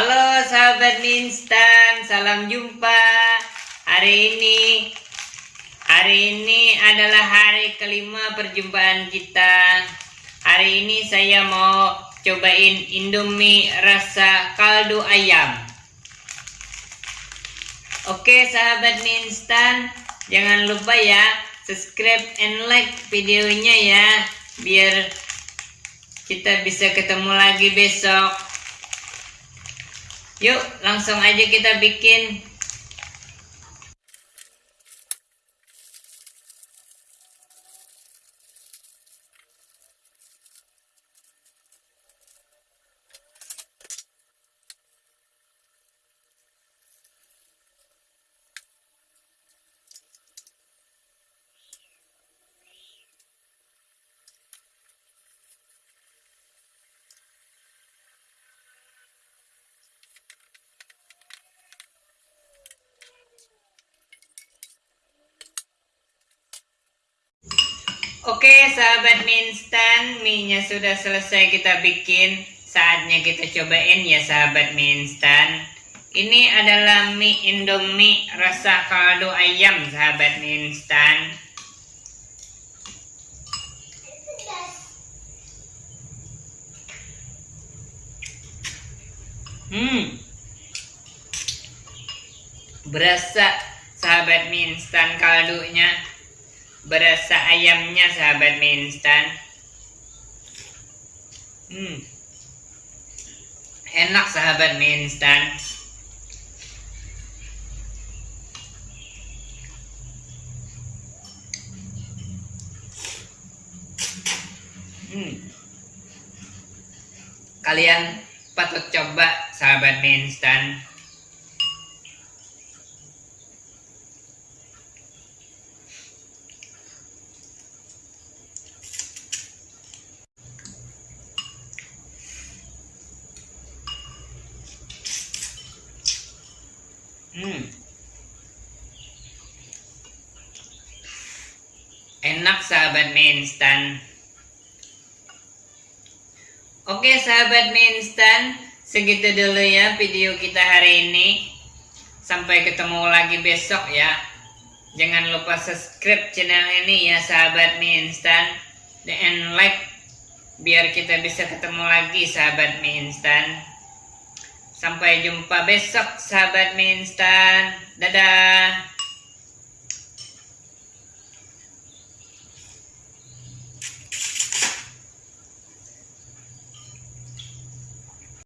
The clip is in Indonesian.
Halo sahabat instan, salam jumpa. Hari ini hari ini adalah hari kelima perjumpaan kita. Hari ini saya mau cobain Indomie rasa kaldu ayam. Oke sahabat instan, jangan lupa ya subscribe and like videonya ya biar kita bisa ketemu lagi besok. Yuk, langsung aja kita bikin. Oke sahabat mie instan, mie-nya sudah selesai kita bikin. Saatnya kita cobain ya sahabat mie instan. Ini adalah mie indomie rasa kaldu ayam sahabat mie instan. Hmm. Berasa sahabat mie instan kaldunya berasa ayamnya sahabat mie instan hmm. enak sahabat mie instan hmm. kalian patut coba sahabat mie instan Hmm. Enak sahabat mie instan. Oke sahabat mie instan, segitu dulu ya video kita hari ini. Sampai ketemu lagi besok ya. Jangan lupa subscribe channel ini ya sahabat mie instan dan like biar kita bisa ketemu lagi sahabat mie instan. Sampai jumpa besok sahabat mie instan. Dadah.